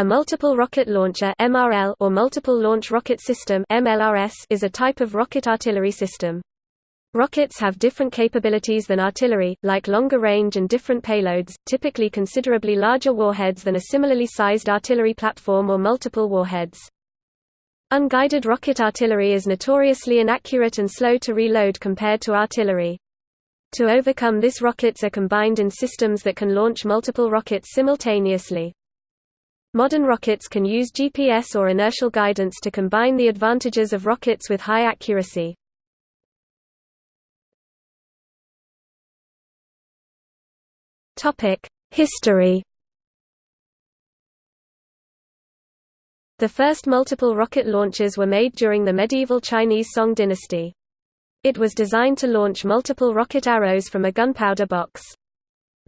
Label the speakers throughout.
Speaker 1: A multiple rocket launcher (MRL) or multiple launch rocket system (MLRS) is a type of rocket artillery system. Rockets have different capabilities than artillery, like longer range and different payloads, typically considerably larger warheads than a similarly sized artillery platform or multiple warheads. Unguided rocket artillery is notoriously inaccurate and slow to reload compared to artillery. To overcome this rockets are combined in systems that can launch multiple rockets simultaneously. Modern rockets can use GPS or inertial guidance to combine the advantages of rockets with high accuracy. History The first multiple rocket launches were made during the medieval Chinese Song dynasty. It was designed to launch multiple rocket arrows from a gunpowder box.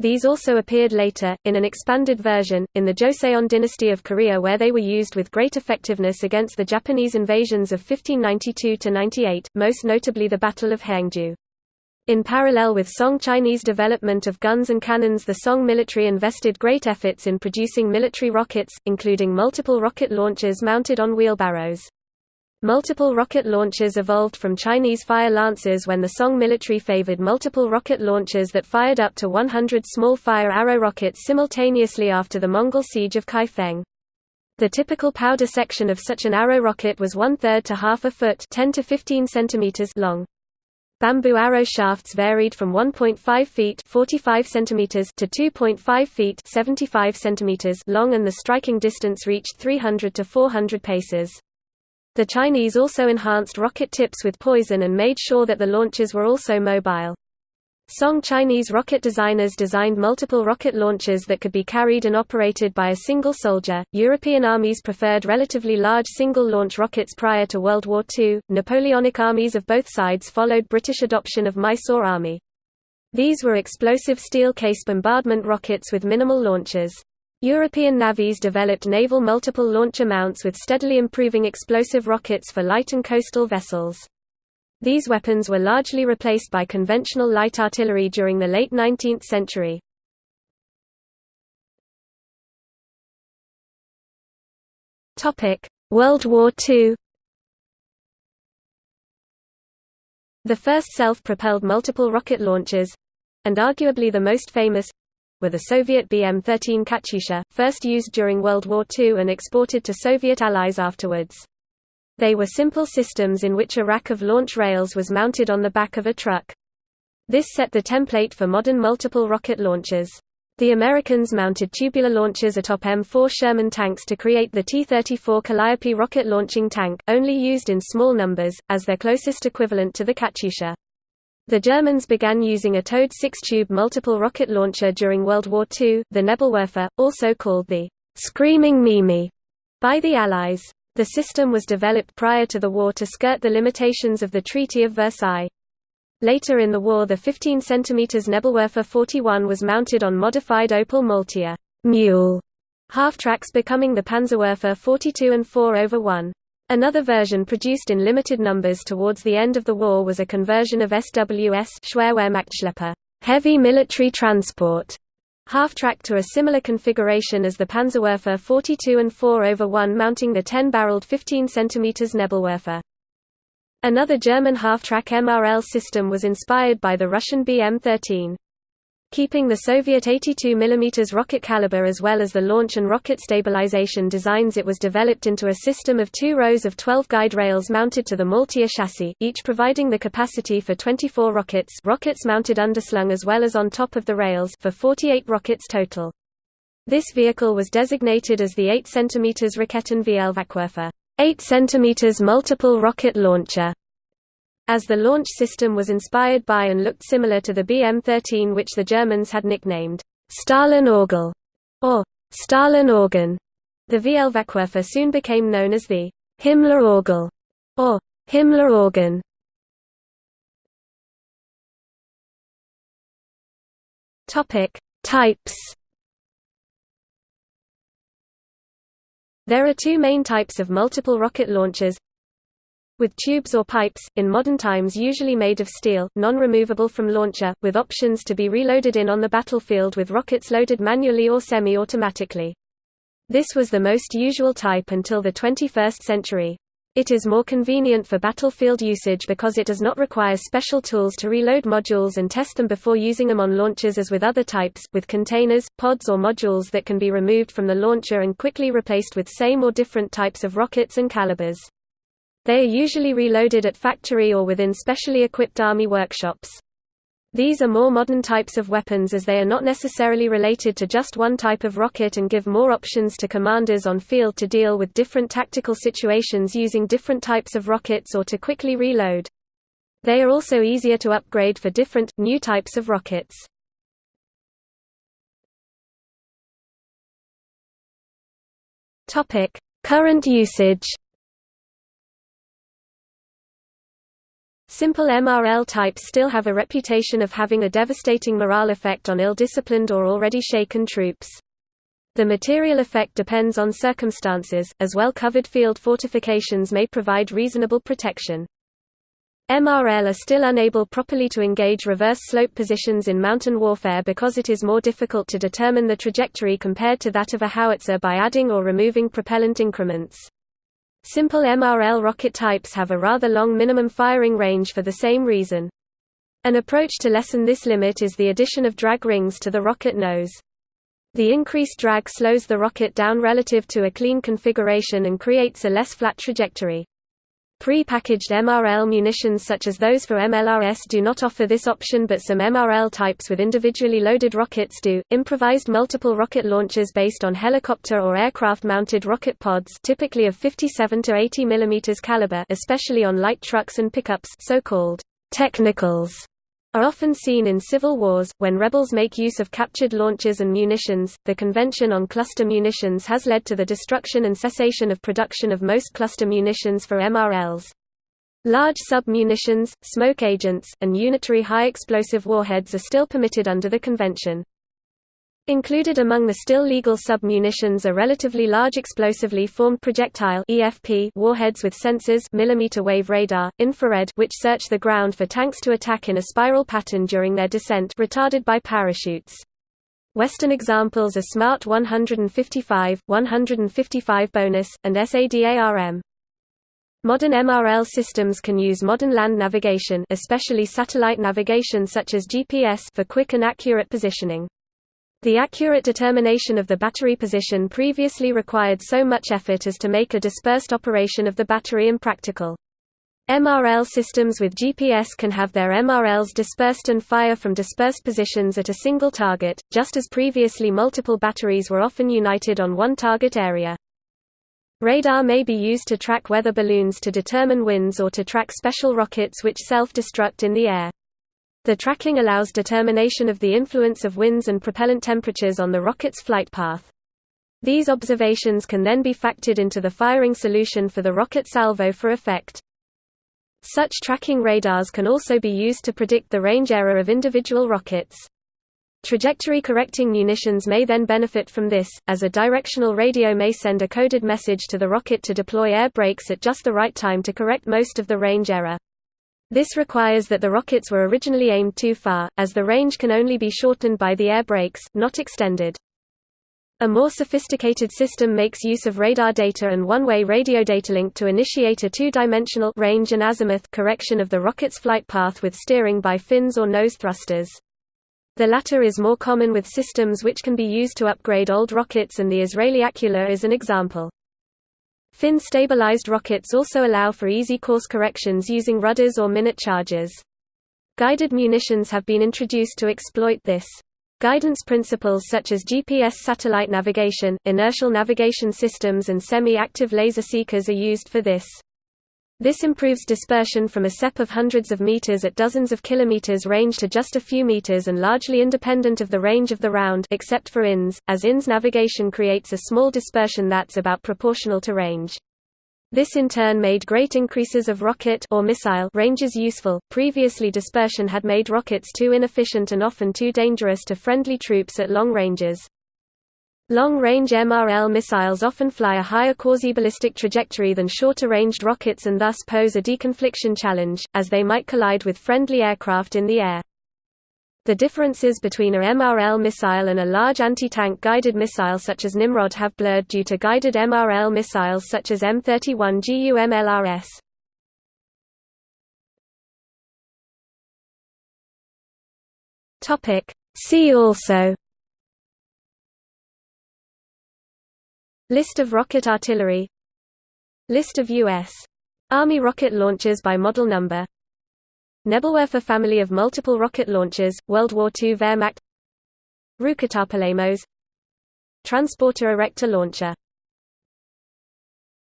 Speaker 1: These also appeared later, in an expanded version, in the Joseon dynasty of Korea where they were used with great effectiveness against the Japanese invasions of 1592–98, most notably the Battle of Haengju. In parallel with Song Chinese development of guns and cannons the Song military invested great efforts in producing military rockets, including multiple rocket launchers mounted on wheelbarrows. Multiple rocket launchers evolved from Chinese fire lancers when the Song military favored multiple rocket launchers that fired up to 100 small fire arrow rockets simultaneously after the Mongol siege of Kaifeng. The typical powder section of such an arrow rocket was one-third to half a foot 10 to 15 centimeters long. Bamboo arrow shafts varied from 1.5 feet 45 centimeters to 2.5 feet 75 centimeters long and the striking distance reached 300 to 400 paces. The Chinese also enhanced rocket tips with poison and made sure that the launchers were also mobile. Song Chinese rocket designers designed multiple rocket launchers that could be carried and operated by a single soldier. European armies preferred relatively large single launch rockets prior to World War II. Napoleonic armies of both sides followed British adoption of Mysore Army. These were explosive steel case bombardment rockets with minimal launchers. European navies developed naval multiple launcher mounts with steadily improving explosive rockets for light and coastal vessels. These weapons were largely replaced by conventional light artillery during the late 19th century. World War II The first self-propelled multiple rocket launchers—and arguably the most famous, were the Soviet BM-13 Katyusha, first used during World War II and exported to Soviet allies afterwards. They were simple systems in which a rack of launch rails was mounted on the back of a truck. This set the template for modern multiple rocket launchers. The Americans mounted tubular launchers atop M4 Sherman tanks to create the T-34 Calliope rocket launching tank, only used in small numbers, as their closest equivalent to the Katyusha. The Germans began using a towed six-tube multiple rocket launcher during World War II, the Nebelwerfer, also called the «Screaming Mimi» by the Allies. The system was developed prior to the war to skirt the limitations of the Treaty of Versailles. Later in the war the 15 cm Nebelwerfer 41 was mounted on modified Opel Maultier mule half-tracks becoming the Panzerwerfer 42 and 4 over 1. Another version produced in limited numbers towards the end of the war was a conversion of SWS Schwerwehrmachtschlepper, heavy military transport, half-track to a similar configuration as the Panzerwerfer 42 and 4 over 1 mounting the 10-barreled 15 cm Nebelwerfer. Another German half-track MRL system was inspired by the Russian BM-13 keeping the Soviet 82 mm rocket caliber as well as the launch and rocket stabilization designs it was developed into a system of two rows of 12 guide rails mounted to the Maultier chassis, each providing the capacity for 24 rockets rockets mounted underslung as well as on top of the rails for 48 rockets total. This vehicle was designated as the 8 cm Raketen VL 8 cm multiple rocket launcher as the launch system was inspired by and looked similar to the BM-13 which the Germans had nicknamed Stalin Orgel or Stalin Organ. The Vielfachwerfer soon became known as the Himmler Orgel or Himmler organ. Topic: Types. There are two main types of multiple rocket launchers with tubes or pipes, in modern times usually made of steel, non-removable from launcher, with options to be reloaded in on the battlefield with rockets loaded manually or semi-automatically. This was the most usual type until the 21st century. It is more convenient for battlefield usage because it does not require special tools to reload modules and test them before using them on launchers as with other types, with containers, pods or modules that can be removed from the launcher and quickly replaced with same or different types of rockets and calibers. They are usually reloaded at factory or within specially equipped army workshops. These are more modern types of weapons as they are not necessarily related to just one type of rocket and give more options to commanders on field to deal with different tactical situations using different types of rockets or to quickly reload. They are also easier to upgrade for different, new types of rockets. Current usage Simple MRL types still have a reputation of having a devastating morale effect on ill-disciplined or already shaken troops. The material effect depends on circumstances, as well-covered field fortifications may provide reasonable protection. MRL are still unable properly to engage reverse slope positions in mountain warfare because it is more difficult to determine the trajectory compared to that of a howitzer by adding or removing propellant increments. Simple MRL rocket types have a rather long minimum firing range for the same reason. An approach to lessen this limit is the addition of drag rings to the rocket nose. The increased drag slows the rocket down relative to a clean configuration and creates a less flat trajectory. Pre-packaged MRL munitions such as those for MLRS do not offer this option but some MRL types with individually loaded rockets do. Improvised multiple rocket launchers based on helicopter or aircraft-mounted rocket pods typically of 57 to 80 mm caliber especially on light trucks and pickups so-called technicals are often seen in civil wars, when rebels make use of captured launchers and munitions. The Convention on Cluster Munitions has led to the destruction and cessation of production of most cluster munitions for MRLs. Large sub-munitions, smoke agents, and unitary high-explosive warheads are still permitted under the convention. Included among the still legal sub-munitions are relatively large explosively formed projectile EFP warheads with sensors millimeter wave radar, infrared which search the ground for tanks to attack in a spiral pattern during their descent retarded by parachutes. Western examples are SMART 155, 155 bonus, and SADARM. Modern MRL systems can use modern land navigation especially satellite navigation such as GPS for quick and accurate positioning. The accurate determination of the battery position previously required so much effort as to make a dispersed operation of the battery impractical. MRL systems with GPS can have their MRLs dispersed and fire from dispersed positions at a single target, just as previously multiple batteries were often united on one target area. Radar may be used to track weather balloons to determine winds or to track special rockets which self-destruct in the air. The tracking allows determination of the influence of winds and propellant temperatures on the rocket's flight path. These observations can then be factored into the firing solution for the rocket salvo for effect. Such tracking radars can also be used to predict the range error of individual rockets. Trajectory-correcting munitions may then benefit from this, as a directional radio may send a coded message to the rocket to deploy air brakes at just the right time to correct most of the range error. This requires that the rockets were originally aimed too far, as the range can only be shortened by the air brakes, not extended. A more sophisticated system makes use of radar data and one-way radio data link to initiate a two-dimensional range and azimuth correction of the rocket's flight path with steering by fins or nose thrusters. The latter is more common with systems which can be used to upgrade old rockets and the Israeli ACCULAR is an example. Fin-stabilized rockets also allow for easy course corrections using rudders or minute charges. Guided munitions have been introduced to exploit this. Guidance principles such as GPS satellite navigation, inertial navigation systems and semi-active laser seekers are used for this. This improves dispersion from a CEP of hundreds of meters at dozens of kilometers range to just a few meters and largely independent of the range of the round except for INS, as INS navigation creates a small dispersion that's about proportional to range. This in turn made great increases of rocket or missile ranges useful. Previously dispersion had made rockets too inefficient and often too dangerous to friendly troops at long ranges. Long-range MRL missiles often fly a higher quasi-ballistic trajectory than shorter-ranged rockets and thus pose a deconfliction challenge, as they might collide with friendly aircraft in the air. The differences between a MRL missile and a large anti-tank guided missile such as Nimrod have blurred due to guided MRL missiles such as M31 GUMLRS. See also List of rocket artillery. List of U.S. Army rocket launchers by model number. Nebelwerfer family of multiple rocket launchers, World War II Wehrmacht. Rukatar Polemos Transporter erector launcher